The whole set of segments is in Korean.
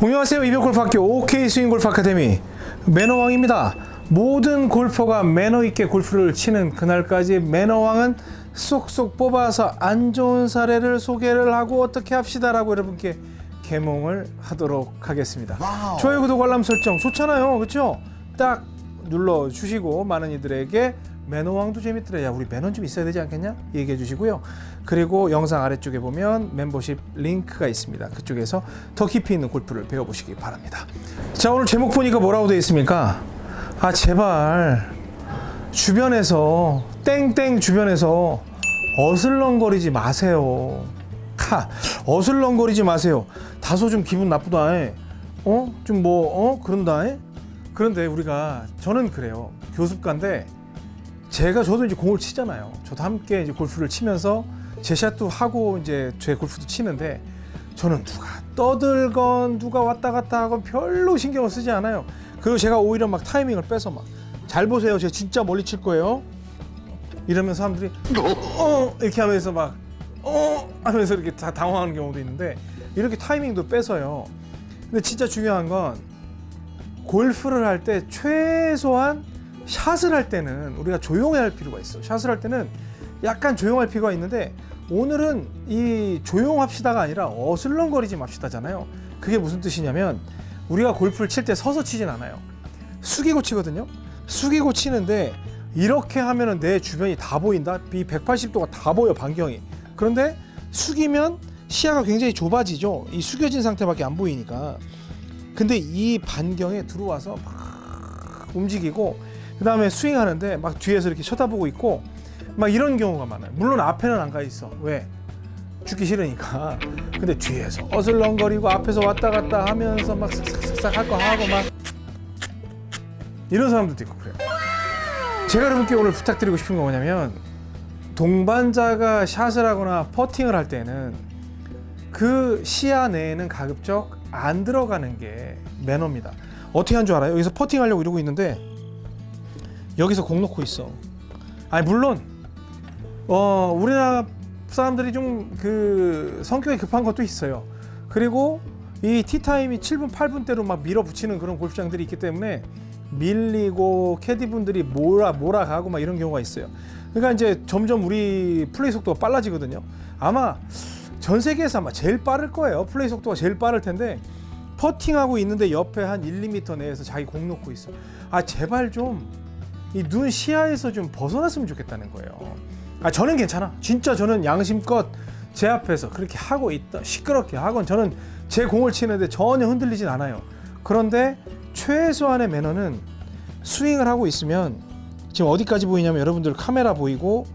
안녕하세요. 이병골프학교 OK 스윙골프 아카데미. 매너왕입니다. 모든 골퍼가 매너 있게 골프를 치는 그날까지 매너왕은 쏙쏙 뽑아서 안 좋은 사례를 소개를 하고 어떻게 합시다 라고 여러분께 개몽을 하도록 하겠습니다. 좋아요 구독 알람 설정 좋잖아요. 그렇죠 딱 눌러 주시고 많은 이들에게 매너왕도 재밌더라. 야 우리 매너 좀 있어야 되지 않겠냐? 얘기해 주시고요. 그리고 영상 아래쪽에 보면 멤버십 링크가 있습니다. 그쪽에서 더 깊이 있는 골프를 배워보시기 바랍니다. 자 오늘 제목 보니까 뭐라고 되어 있습니까? 아 제발. 주변에서 땡땡 주변에서 어슬렁거리지 마세요. 하 어슬렁거리지 마세요. 다소 좀 기분 나쁘다 해. 어? 좀 뭐 어? 그런다 해? 그런데 우리가 저는 그래요. 교습가인데 제가 저도 이제 공을 치잖아요. 저도 함께 이제 골프를 치면서 제 샷도 하고 이제 제 골프도 치는데 저는 누가 떠들건 누가 왔다 갔다 하건 별로 신경을 쓰지 않아요. 그리고 제가 오히려 막 타이밍을 빼서 막 잘 보세요. 제가 진짜 멀리 칠 거예요. 이러면 사람들이 어 이렇게 하면서 막 어 하면서 이렇게 다 당황하는 경우도 있는데 이렇게 타이밍도 빼서요. 근데 진짜 중요한 건 골프를 할 때 최소한 샷을 할 때는 우리가 조용해야 할 필요가 있어. 샷을 할 때는 약간 조용할 필요가 있는데 오늘은 이 조용합시다가 아니라 어슬렁거리지 맙시다잖아요. 그게 무슨 뜻이냐면 우리가 골프를 칠 때 서서 치진 않아요. 숙이고 치거든요. 숙이고 치는데 이렇게 하면 은 내 주변이 다 보인다. 이 180도가 다 보여 반경이. 그런데 숙이면 시야가 굉장히 좁아지죠. 이 숙여진 상태밖에 안 보이니까. 근데 이 반경에 들어와서 막 움직이고 그 다음에 스윙하는데 막 뒤에서 이렇게 쳐다보고 있고 막 이런 경우가 많아요. 물론 앞에는 안 가 있어. 왜? 죽기 싫으니까. 근데 뒤에서 어슬렁거리고 앞에서 왔다 갔다 하면서 막 싹싹싹 할 거 하고 막 이런 사람들도 있고 그래요. 제가 여러분께 오늘 부탁드리고 싶은 거 뭐냐면 동반자가 샷을 하거나 퍼팅을 할 때는 그 시야 내에는 가급적 안 들어가는 게 매너입니다. 어떻게 한 줄 알아요? 여기서 퍼팅 하려고 이러고 있는데 여기서 공 놓고 있어. 아니 물론 어 우리나라 사람들이 좀 그 성격이 급한 것도 있어요. 그리고 이 티타임이 7분 8분대로 막 밀어붙이는 그런 골프장들이 있기 때문에 밀리고 캐디분들이 몰아 몰아가고 막 이런 경우가 있어요. 그러니까 이제 점점 우리 플레이 속도가 빨라지거든요. 아마 전 세계에서 아마 제일 빠를 거예요. 플레이 속도가 제일 빠를 텐데 퍼팅하고 있는데 옆에 한 1, 2m 내에서 자기 공 놓고 있어. 아 제발 좀 이 눈 시야에서 좀 벗어났으면 좋겠다는 거예요. 아 저는 괜찮아. 진짜 저는 양심껏 제 앞에서 그렇게 하고 있다. 시끄럽게 하건 저는 제 공을 치는데 전혀 흔들리진 않아요. 그런데 최소한의 매너는 스윙을 하고 있으면 지금 어디까지 보이냐면 여러분들 카메라 보이고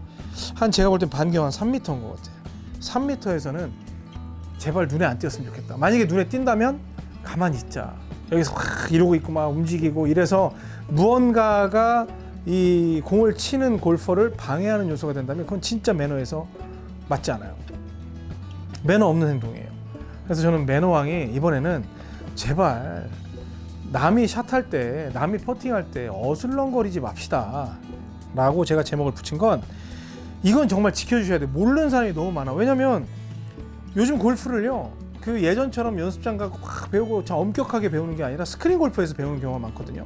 한 제가 볼 땐 반경 한 3m인 것 같아요. 3m에서는 제발 눈에 안 띄었으면 좋겠다. 만약에 눈에 띈다면 가만히 있자. 여기서 확 이러고 있고 막 움직이고 이래서 무언가가 이 공을 치는 골퍼를 방해하는 요소가 된다면 그건 진짜 매너에서 맞지 않아요. 매너 없는 행동이에요. 그래서 저는 매너왕이 이번에는 제발 남이 샷할 때, 남이 퍼팅할 때 어슬렁거리지 맙시다. 라고 제가 제목을 붙인 건 이건 정말 지켜주셔야 돼요. 모르는 사람이 너무 많아. 왜냐면 요즘 골프를요, 그 예전처럼 연습장 가고 막 배우고 참 엄격하게 배우는 게 아니라 스크린 골프에서 배우는 경우가 많거든요.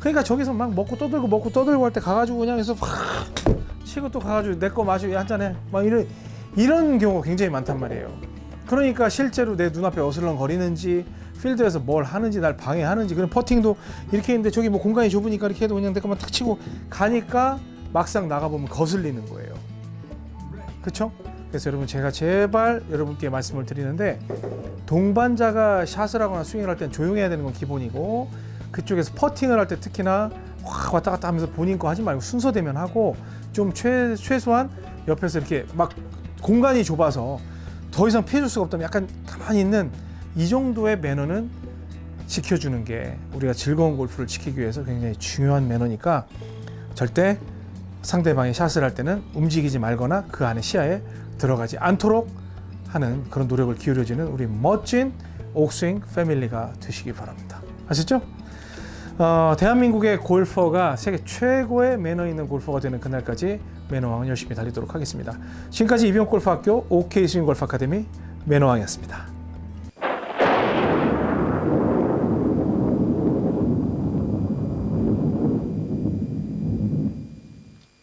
그러니까 저기서 막 먹고 떠들고 먹고 떠들고 할 때 가가지고 그냥 해서 확 치고 또 가가지고 내 거 마시고 한잔해 막 이런 이런 경우가 굉장히 많단 말이에요. 그러니까 실제로 내 눈앞에 어슬렁거리는지 필드에서 뭘 하는지 날 방해하는지 그런 퍼팅도 이렇게 했는데 저기 뭐 공간이 좁으니까 이렇게 해도 그냥 내 것만 탁 치고 가니까 막상 나가보면 거슬리는 거예요. 그렇죠? 그래서 여러분 제가 제발 여러분께 말씀을 드리는데 동반자가 샷을 하거나 스윙을 할 땐 조용해야 되는 건 기본이고 그쪽에서 퍼팅을 할 때 특히나 확 왔다 갔다 하면서 본인 거 하지 말고 순서대면 하고 좀 최, 최소한 옆에서 이렇게 막 공간이 좁아서 더 이상 피해줄 수가 없다면 약간 가만히 있는 이 정도의 매너는 지켜주는 게 우리가 즐거운 골프를 지키기 위해서 굉장히 중요한 매너니까 절대 상대방이 샷을 할 때는 움직이지 말거나 그 안에 시야에 들어가지 않도록 하는 그런 노력을 기울여지는 우리 멋진 옥스윙 패밀리가 되시기 바랍니다. 아셨죠? 어, 대한민국의 골퍼가 세계 최고의 매너 있는 골퍼가 되는 그날까지 매너왕은 열심히 달리도록 하겠습니다. 지금까지 이병골프학교 OK 스윙 골프 아카데미 매너왕이었습니다.